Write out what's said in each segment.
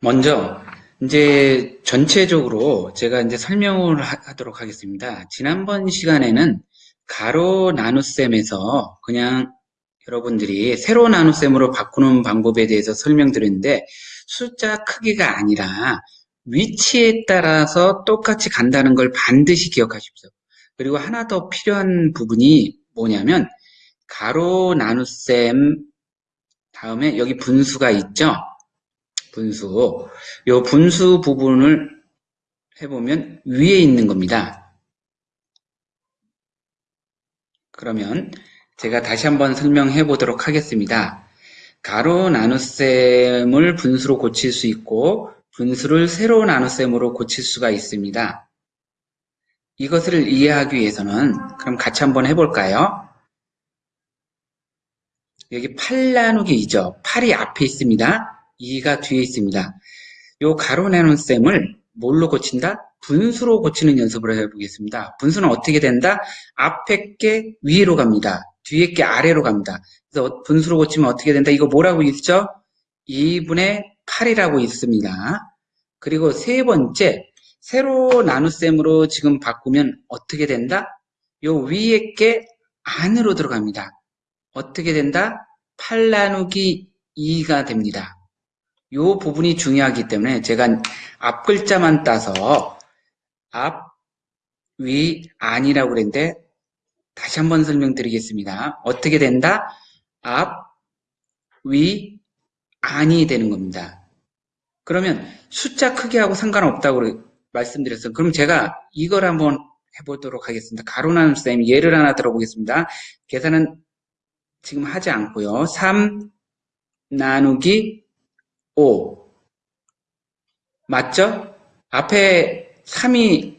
먼저 이제 전체적으로 제가 이제 설명을 하, 도록 하겠습니다. 지난번 시간에는 가로 나눗셈에서 그냥 여러분들이 세로 나눗셈으로 바꾸는 방법에 대해서 설명드렸는데 숫자 크기가 아니라 위치에 따라서 똑같이 간다는 걸 반드시 기억하십시오. 그리고 하나 더 필요한 부분이 뭐냐면 가로 나눗셈 다음에 여기 분수가 있죠. 분수. 요 분수 부분을 해보면 위에 있는 겁니다. 그러면 제가 다시 한번 설명해 보도록 하겠습니다. 가로 나눗셈을 분수로 고칠 수 있고 분수를 세로 나눗셈으로 고칠 수가 있습니다. 이것을 이해하기 위해서는 그럼 같이 한번 해볼까요? 여기 8 나누기 2죠. 8이 앞에 있습니다. 2가 뒤에 있습니다. 요 가로 나눈 셈을 뭘로 고친다? 분수로 고치는 연습을 해보겠습니다. 분수는 어떻게 된다? 앞에 게 위로 갑니다. 뒤에 게 아래로 갑니다. 그래서 분수로 고치면 어떻게 된다? 이거 뭐라고 있죠? 2분의 8이라고 있습니다. 그리고 세 번째, 세로 나눗셈으로 지금 바꾸면 어떻게 된다? 요 위에 게 안으로 들어갑니다. 어떻게 된다? 8 나누기 2가 됩니다. 이 부분이 중요하기 때문에 제가 앞 글자만 따서 앞, 위, 안이라고 그랬는데 다시 한번 설명드리겠습니다. 어떻게 된다? 앞, 위, 안이 되는 겁니다. 그러면 숫자 크기하고 상관없다고 말씀드렸어요. 그럼 제가 이걸 한번 해보도록 하겠습니다. 가로 나눈 쌤 예를 하나 들어보겠습니다. 계산은 지금 하지 않고요. 3 나누기 5. 맞죠? 앞에 3이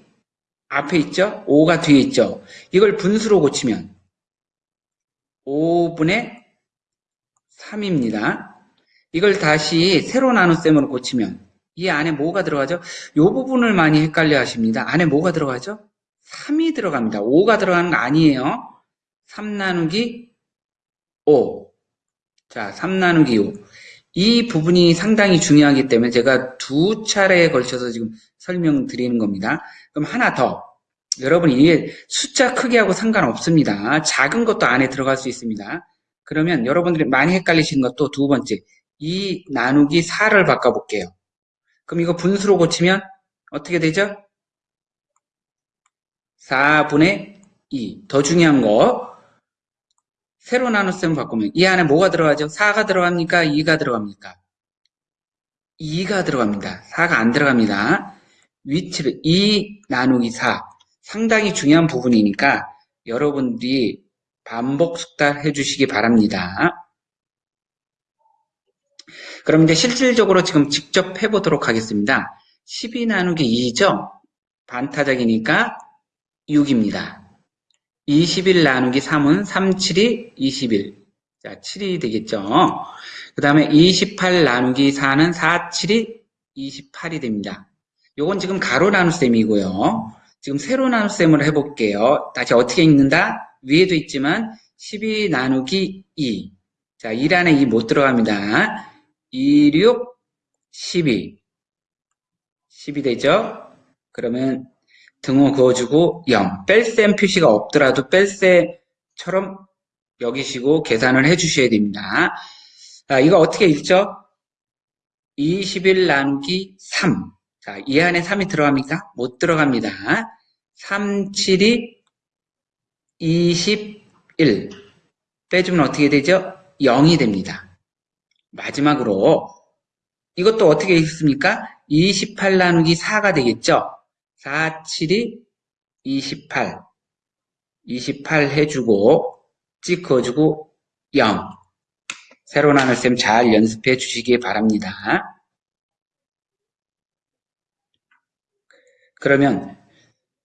앞에 있죠? 5가 뒤에 있죠? 이걸 분수로 고치면 5분의 3입니다. 이걸 다시 세로 나눗셈으로 고치면 이 안에 뭐가 들어가죠? 이 부분을 많이 헷갈려 하십니다. 안에 뭐가 들어가죠? 3이 들어갑니다. 5가 들어가는 거 아니에요. 3 나누기 5. 자, 3 나누기 5. 이 부분이 상당히 중요하기 때문에 제가 두 차례에 걸쳐서 지금 설명드리는 겁니다. 그럼 하나 더. 여러분 이게 숫자 크기하고 상관없습니다. 작은 것도 안에 들어갈 수 있습니다. 그러면 여러분들이 많이 헷갈리시는 것도 두 번째. 이 나누기 4를 바꿔볼게요. 그럼 이거 분수로 고치면 어떻게 되죠? 4분의 2. 더 중요한 거 세로 나눗셈 바꾸면 이 안에 뭐가 들어가죠? 4가 들어갑니까? 2가 들어갑니까? 2가 들어갑니다. 4가 안 들어갑니다. 위치를 2 나누기 4 상당히 중요한 부분이니까 여러분들이 반복 숙달해 주시기 바랍니다. 그럼 이제 실질적으로 지금 직접 해보도록 하겠습니다. 12 나누기 2죠? 반타작이니까 6입니다. 21 나누기 3은 3, 7이 21. 자, 7이 되겠죠. 그 다음에 28 나누기 4는 4, 7이 28이 됩니다. 요건 지금 가로 나눗셈이고요. 지금 세로 나눗셈을 해볼게요. 다시 어떻게 읽는다? 위에도 있지만 12 나누기 2. 자, 1 안에 2 못 들어갑니다. 2, 6, 12. 10이 되죠? 그러면 등호 그어주고 0. 뺄셈 표시가 없더라도 뺄셈처럼 여기시고 계산을 해주셔야 됩니다. 자, 이거 어떻게 읽죠? 21 나누기 3. 자, 이 안에 3이 들어갑니까? 못 들어갑니다. 3, 7이 21. 빼주면 어떻게 되죠? 0이 됩니다. 마지막으로 이것도 어떻게 읽습니까? 28 나누기 4가 되겠죠? 4, 7이 28. 28 해주고, 찍어주고, 0. 새로 나눌 셈잘 연습해 주시기 바랍니다. 그러면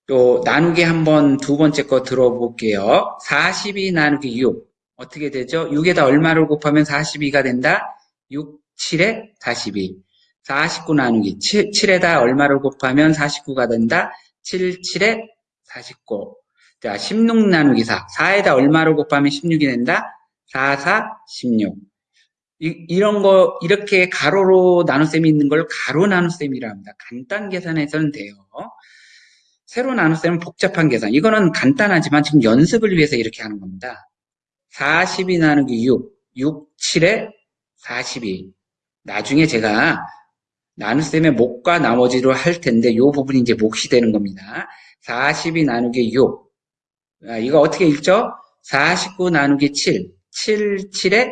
또 나누기 한번 두 번째 거 들어볼게요. 42 나누기 6. 어떻게 되죠? 6에다 얼마를 곱하면 42가 된다? 6, 7에 42. 49 나누기 7, 7에다 얼마를 곱하면 49가 된다? 7, 7에 49. 자, 16 나누기 4. 4에다 얼마를 곱하면 16이 된다? 4, 4, 16. 이, 런 거, 이렇게 가로로 나눗셈이 있는 걸 가로 나눗셈이라 합니다. 간단 계산해서는 돼요. 세로 나눗셈은 복잡한 계산. 이거는 간단하지만 지금 연습을 위해서 이렇게 하는 겁니다. 42 나누기 6, 6, 7에 42. 나중에 제가 나눗셈의 목과 나머지로 할 텐데 이 부분이 이제 몫이 되는 겁니다. 42 나누기 6. 아, 이거 어떻게 읽죠? 49 나누기 7. 7, 7에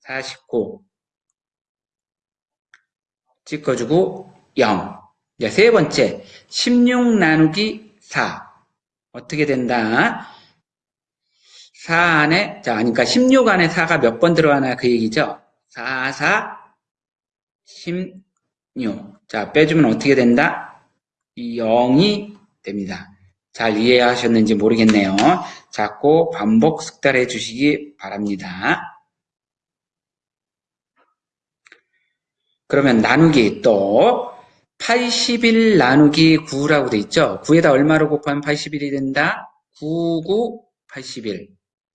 49. 찍어주고 0. 이제 세 번째, 16 나누기 4. 어떻게 된다? 4 안에, 자, 그러니까 16 안에 4가 몇 번 들어가나 그 얘기죠? 4, 4, 16. 자, 빼주면 어떻게 된다? 0이 됩니다. 잘 이해하셨는지 모르겠네요. 자꾸 반복 숙달해 주시기 바랍니다. 그러면 나누기 또 81 나누기 9라고 돼 있죠. 9에다 얼마로 곱하면 81이 된다? 9, 9, 81.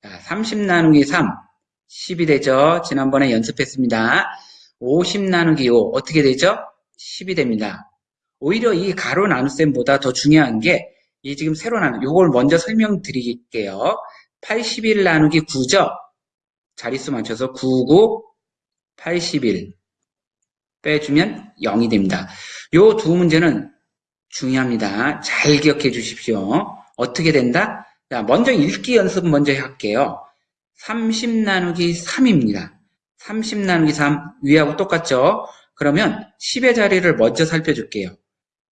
자, 30 나누기 3, 10이 되죠. 지난번에 연습했습니다. 50 나누기 5, 어떻게 되죠? 10이 됩니다. 오히려 이 가로 나눗셈보다 더 중요한 게, 이 지금 새로 나누, 요걸 먼저 설명드릴게요. 81 나누기 9죠? 자릿수 맞춰서 99, 81. 빼주면 0이 됩니다. 요 두 문제는 중요합니다. 잘 기억해 주십시오. 어떻게 된다? 자, 먼저 읽기 연습 먼저 할게요. 30 나누기 3입니다. 30 나누기 3 위하고 똑같죠? 그러면 10의 자리를 먼저 살펴줄게요.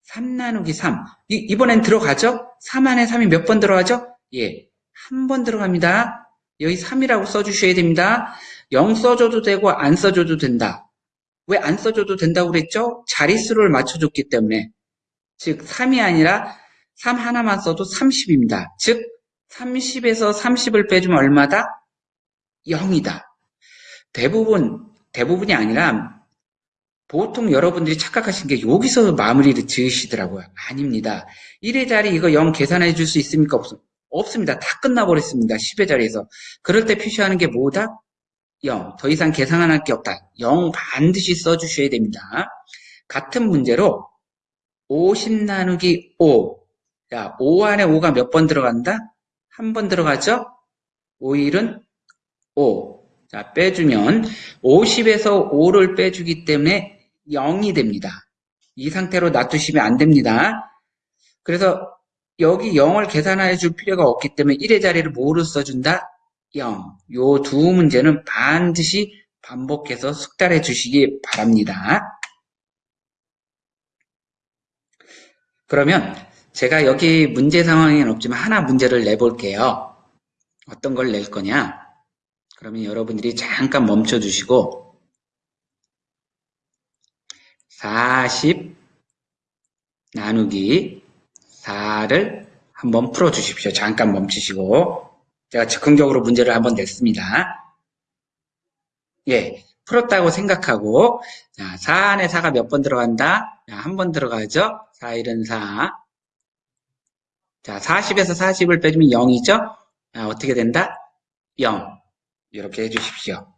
3 나누기 3. 이, 번엔 들어가죠? 3 안에 3이 몇 번 들어가죠? 예. 한 번 들어갑니다. 여기 3이라고 써주셔야 됩니다. 0 써줘도 되고 안 써줘도 된다. 왜 안 써줘도 된다고 그랬죠? 자릿수를 맞춰줬기 때문에. 즉, 3이 아니라 3 하나만 써도 30입니다. 즉, 30에서 30을 빼주면 얼마다? 0이다. 대부분, 대부분이 아니라 보통 여러분들이 착각하신 게 여기서 마무리를 지으시더라고요. 아닙니다. 1의 자리 이거 0 계산해 줄 수 있습니까? 없, 없습니다. 다 끝나버렸습니다. 10의 자리에서. 그럴 때 표시하는 게 뭐다? 0. 더 이상 계산할 게 없다. 0 반드시 써주셔야 됩니다. 같은 문제로 50 나누기 5. 자, 5 안에 5가 몇 번 들어간다? 한 번 들어가죠? 5일은 5. 자, 빼주면 50에서 5를 빼주기 때문에 0이 됩니다. 이 상태로 놔두시면 안 됩니다. 그래서 여기 0을 계산해 줄 필요가 없기 때문에 1의 자리를 뭐로 써준다? 0. 요 두 문제는 반드시 반복해서 숙달해 주시기 바랍니다. 그러면 제가 여기 문제 상황에는 없지만 하나 문제를 내볼게요. 어떤 걸 낼 거냐? 그러면 여러분들이 잠깐 멈춰 주시고 40 나누기 4를 한번 풀어 주십시오. 잠깐 멈추시고 제가 즉흥적으로 문제를 한번 냈습니다. 예, 풀었다고 생각하고 자, 4 안에 4가 몇 번 들어간다? 한 번 들어가죠? 4, 1은 4. 자, 40에서 40을 빼주면 0이죠? 자, 어떻게 된다? 0. 이렇게 해 주십시오.